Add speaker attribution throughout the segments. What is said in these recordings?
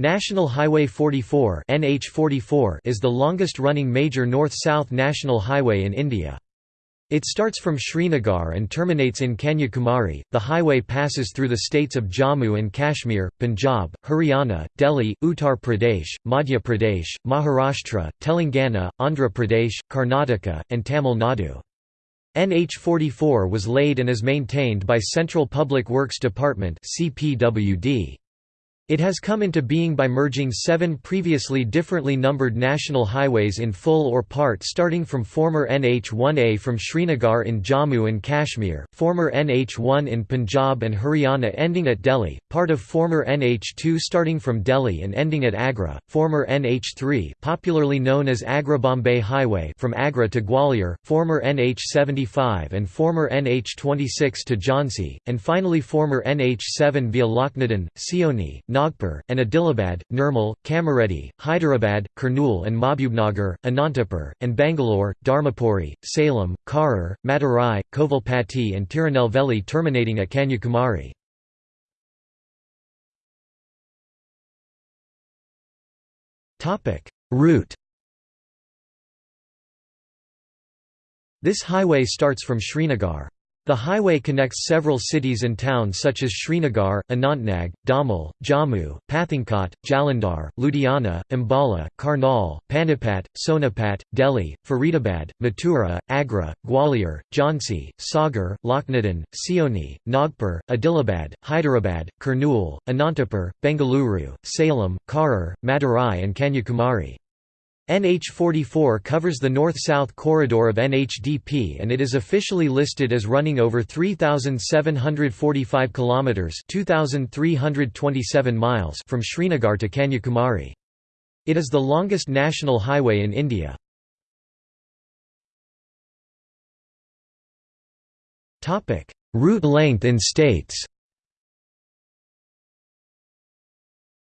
Speaker 1: National Highway 44 NH44 is the longest-running major north-south national highway in India. It starts from Srinagar and terminates in Kanyakumari. The highway passes through the states of Jammu and Kashmir, Punjab, Haryana, Delhi, Uttar Pradesh, Madhya Pradesh, Maharashtra, Telangana, Andhra Pradesh, Karnataka, and Tamil Nadu. NH44 was laid and is maintained by Central Public Works Department CPWD. It has come into being by merging seven previously differently numbered national highways in full or part starting from former NH1A from Srinagar in Jammu and Kashmir, former NH1 in Punjab and Haryana ending at Delhi, part of former NH2 starting from Delhi and ending at Agra, former NH3 popularly known as Agra-Bombay Highway from Agra to Gwalior, former NH75 and former NH26 to Jhansi, and finally former NH7 via Lakhnadan, Seoni, Nagpur, and Adilabad, Nirmal, Kamareddy, Hyderabad, Kurnool and Mahbubnagar, Anantapur, and Bangalore, Dharmapuri, Salem, Karur, Madurai, Kovilpatti and Tirunelveli terminating at Kanyakumari. Route This highway starts from Srinagar. The highway connects several cities and towns such as Srinagar, Anantnag, Damal, Jammu, Pathankot, Jalandhar, Ludhiana, Ambala, Karnal, Panipat, Sonipat, Delhi, Faridabad, Mathura, Agra, Gwalior, Jhansi, Sagar, Lakhnadan, Seoni, Nagpur, Adilabad, Hyderabad, Kurnool, Anantapur, Bengaluru, Salem, Karur, Madurai and Kanyakumari. NH44 covers the north-south corridor of NHDP and it is officially listed as running over 3745 kilometers, 2327 miles from Srinagar to Kanyakumari. It is the longest national highway in India. Topic: Route length in states.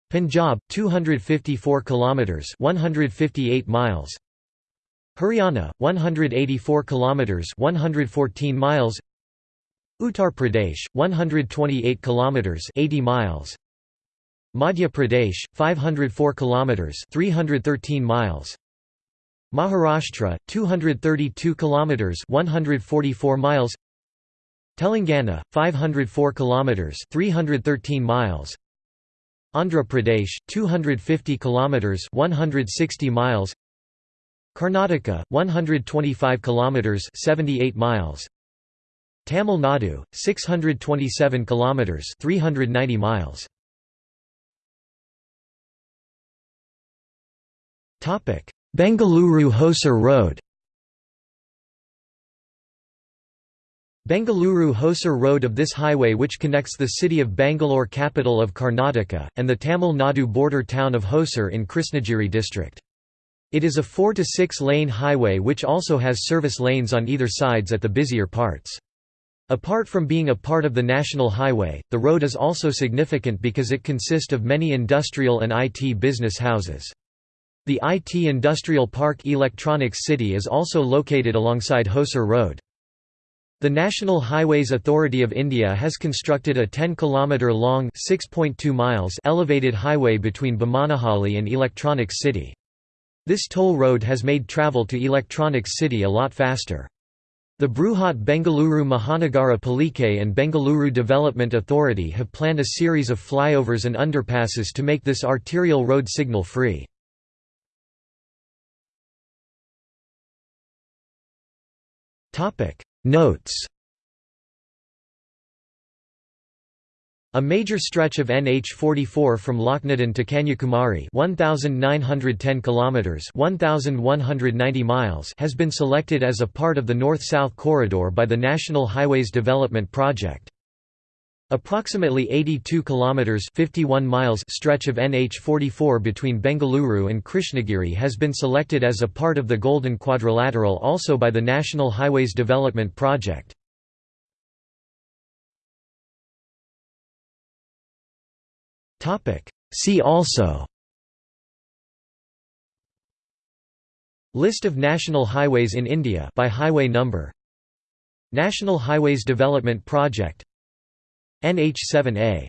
Speaker 1: Punjab 254 kilometers 158 miles. Haryana 184 kilometers 114 miles. Uttar Pradesh 128 kilometers 80 miles. Madhya Pradesh 504 kilometers 313 miles. Maharashtra 232 kilometers 144 miles. Telangana 504 kilometers 313 miles Andhra Pradesh 250 kilometers 160 miles. Karnataka 125 kilometers 78 miles. Tamil Nadu 627 kilometers 390 miles. Topic Bengaluru Hosur Road Bengaluru Hosur Road of this highway which connects the city of Bangalore capital of Karnataka, and the Tamil Nadu border town of Hosur in Krishnagiri district. It is a 4 to 6 lane highway which also has service lanes on either sides at the busier parts. Apart from being a part of the national highway, the road is also significant because it consists of many industrial and IT business houses. The IT Industrial Park Electronics City is also located alongside Hosur Road. The National Highways Authority of India has constructed a 10 km long (6.2 miles) elevated highway between Bommanehalli and Electronics City. This toll road has made travel to Electronics City a lot faster. The Bruhat Bengaluru Mahanagara Palike and Bengaluru Development Authority have planned a series of flyovers and underpasses to make this arterial road signal free. Topic: Notes A major stretch of NH44 from Lakhnadan to Kanyakumari 1910 kilometers 1190 miles has been selected as a part of the north-south corridor by the National Highways Development Project. Approximately 82 kilometers 51 miles stretch of NH44 between Bengaluru and Krishnagiri has been selected as a part of the Golden Quadrilateral also by the National Highways Development Project. Topic See also List of national highways in India by highway number National Highways Development Project NH7A